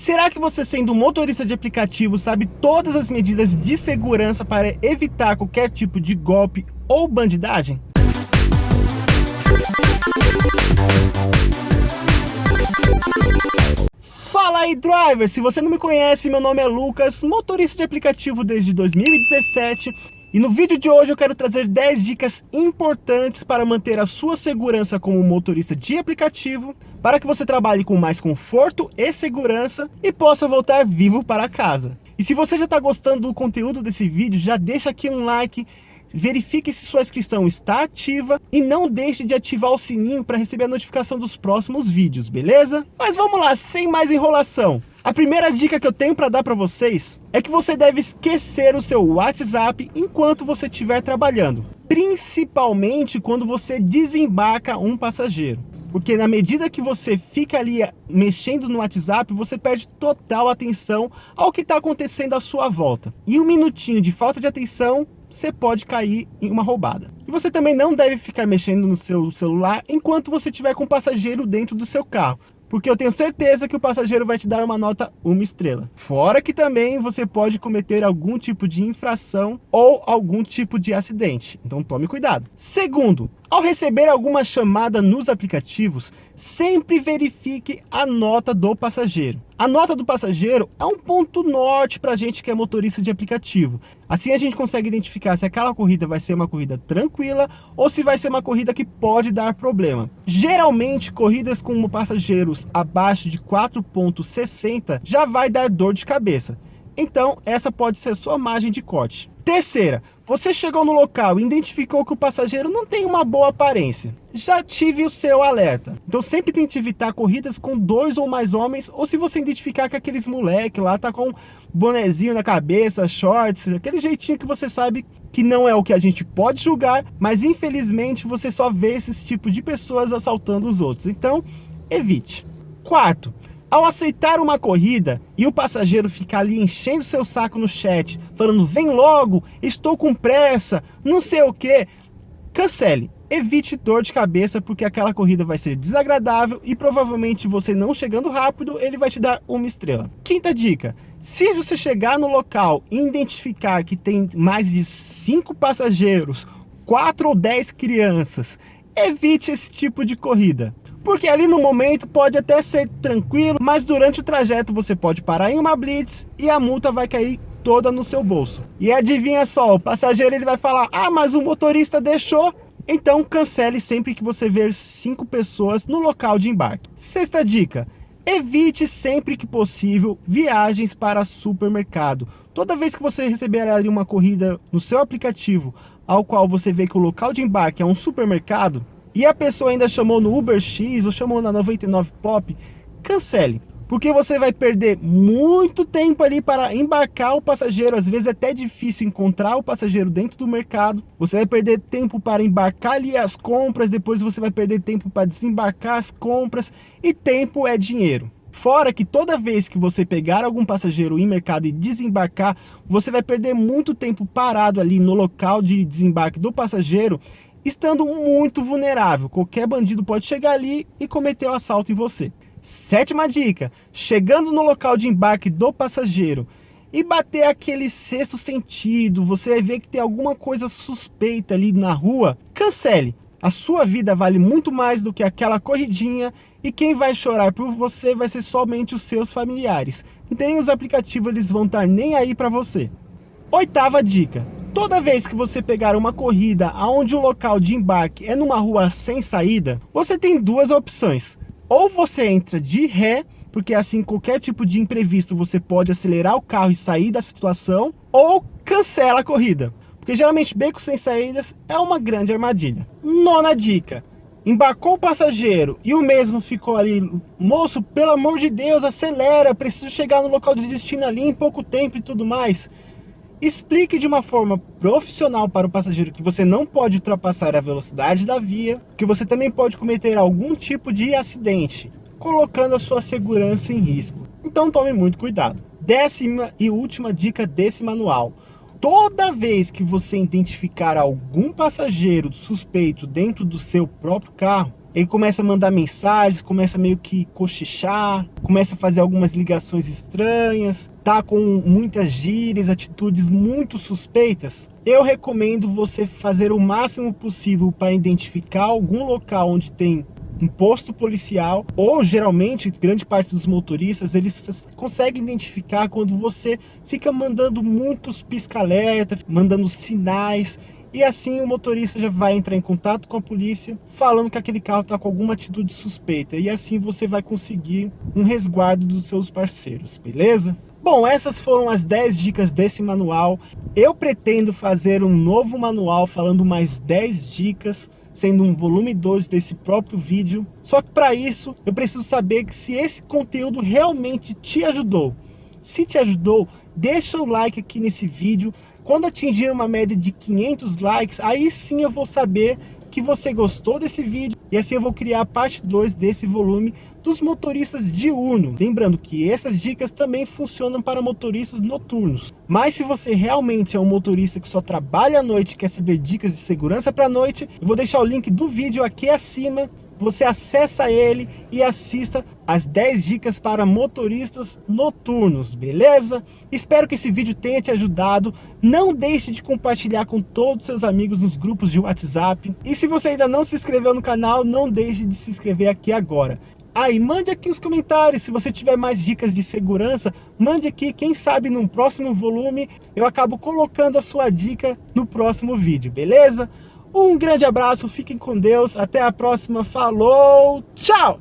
Será que você sendo motorista de aplicativo sabe todas as medidas de segurança para evitar qualquer tipo de golpe ou bandidagem? Fala aí, driver! Se você não me conhece, meu nome é Lucas, motorista de aplicativo desde 2017 e no vídeo de hoje eu quero trazer 10 dicas importantes para manter a sua segurança como motorista de aplicativo, para que você trabalhe com mais conforto e segurança e possa voltar vivo para casa. E se você já está gostando do conteúdo desse vídeo, já deixa aqui um like, verifique se sua inscrição está ativa e não deixe de ativar o sininho para receber a notificação dos próximos vídeos, beleza? Mas vamos lá, sem mais enrolação. A primeira dica que eu tenho para dar para vocês é que você deve esquecer o seu WhatsApp enquanto você estiver trabalhando, principalmente quando você desembarca um passageiro. Porque na medida que você fica ali mexendo no WhatsApp, você perde total atenção ao que está acontecendo à sua volta. E um minutinho de falta de atenção, você pode cair em uma roubada. E você também não deve ficar mexendo no seu celular enquanto você estiver com um passageiro dentro do seu carro porque eu tenho certeza que o passageiro vai te dar uma nota uma estrela. Fora que também você pode cometer algum tipo de infração ou algum tipo de acidente, então tome cuidado. Segundo, ao receber alguma chamada nos aplicativos, sempre verifique a nota do passageiro. A nota do passageiro é um ponto norte para a gente que é motorista de aplicativo. Assim a gente consegue identificar se aquela corrida vai ser uma corrida tranquila ou se vai ser uma corrida que pode dar problema. Geralmente, corridas com passageiros abaixo de 4.60 já vai dar dor de cabeça. Então, essa pode ser sua margem de corte. Terceira, você chegou no local e identificou que o passageiro não tem uma boa aparência. Já tive o seu alerta. Então sempre tente evitar corridas com dois ou mais homens, ou se você identificar que aqueles moleque lá tá com bonezinho na cabeça, shorts, aquele jeitinho que você sabe que não é o que a gente pode julgar, mas infelizmente você só vê esses tipos de pessoas assaltando os outros. Então, evite. Quarto, ao aceitar uma corrida e o passageiro ficar ali enchendo seu saco no chat, falando vem logo, estou com pressa, não sei o que, cancele. Evite dor de cabeça porque aquela corrida vai ser desagradável e provavelmente você não chegando rápido, ele vai te dar uma estrela. Quinta dica, se você chegar no local e identificar que tem mais de cinco passageiros, quatro ou dez crianças, evite esse tipo de corrida. Porque ali no momento pode até ser tranquilo, mas durante o trajeto você pode parar em uma blitz e a multa vai cair toda no seu bolso. E adivinha só, o passageiro ele vai falar, ah, mas o motorista deixou, então cancele sempre que você ver cinco pessoas no local de embarque. Sexta dica, evite sempre que possível viagens para supermercado. Toda vez que você receber ali uma corrida no seu aplicativo, ao qual você vê que o local de embarque é um supermercado, e a pessoa ainda chamou no Uber X ou chamou na 99 Pop, cancele. Porque você vai perder muito tempo ali para embarcar o passageiro. Às vezes é até difícil encontrar o passageiro dentro do mercado. Você vai perder tempo para embarcar ali as compras. Depois você vai perder tempo para desembarcar as compras. E tempo é dinheiro. Fora que toda vez que você pegar algum passageiro em mercado e desembarcar, você vai perder muito tempo parado ali no local de desembarque do passageiro estando muito vulnerável. Qualquer bandido pode chegar ali e cometer o um assalto em você. Sétima dica, chegando no local de embarque do passageiro e bater aquele sexto sentido, você vai ver que tem alguma coisa suspeita ali na rua, cancele. A sua vida vale muito mais do que aquela corridinha e quem vai chorar por você vai ser somente os seus familiares. Nem os aplicativos eles vão estar nem aí para você. Oitava dica, Toda vez que você pegar uma corrida onde o local de embarque é numa rua sem saída, você tem duas opções. Ou você entra de ré, porque assim qualquer tipo de imprevisto você pode acelerar o carro e sair da situação, ou cancela a corrida. Porque geralmente beco sem saídas é uma grande armadilha. Nona dica. Embarcou o passageiro e o mesmo ficou ali, moço, pelo amor de Deus, acelera, preciso chegar no local de destino ali em pouco tempo e tudo mais. Explique de uma forma profissional para o passageiro que você não pode ultrapassar a velocidade da via, que você também pode cometer algum tipo de acidente, colocando a sua segurança em risco. Então tome muito cuidado. Décima e última dica desse manual. Toda vez que você identificar algum passageiro suspeito dentro do seu próprio carro, ele começa a mandar mensagens, começa meio que cochichar, começa a fazer algumas ligações estranhas, tá com muitas gírias, atitudes muito suspeitas, eu recomendo você fazer o máximo possível para identificar algum local onde tem um posto policial, ou geralmente, grande parte dos motoristas, eles conseguem identificar quando você fica mandando muitos pisca-alerta, mandando sinais, e assim o motorista já vai entrar em contato com a polícia falando que aquele carro está com alguma atitude suspeita. E assim você vai conseguir um resguardo dos seus parceiros, beleza? Bom, essas foram as 10 dicas desse manual. Eu pretendo fazer um novo manual falando mais 10 dicas, sendo um volume 2 desse próprio vídeo. Só que para isso, eu preciso saber se esse conteúdo realmente te ajudou. Se te ajudou, deixa o like aqui nesse vídeo, quando atingir uma média de 500 likes, aí sim eu vou saber que você gostou desse vídeo e assim eu vou criar a parte 2 desse volume dos motoristas diurnos. Lembrando que essas dicas também funcionam para motoristas noturnos. Mas se você realmente é um motorista que só trabalha à noite e quer saber dicas de segurança para a noite, eu vou deixar o link do vídeo aqui acima você acessa ele e assista as 10 dicas para motoristas noturnos, beleza? Espero que esse vídeo tenha te ajudado. Não deixe de compartilhar com todos os seus amigos nos grupos de WhatsApp. E se você ainda não se inscreveu no canal, não deixe de se inscrever aqui agora. Aí, ah, mande aqui os comentários, se você tiver mais dicas de segurança, mande aqui, quem sabe no próximo volume eu acabo colocando a sua dica no próximo vídeo, beleza? Um grande abraço, fiquem com Deus, até a próxima, falou, tchau!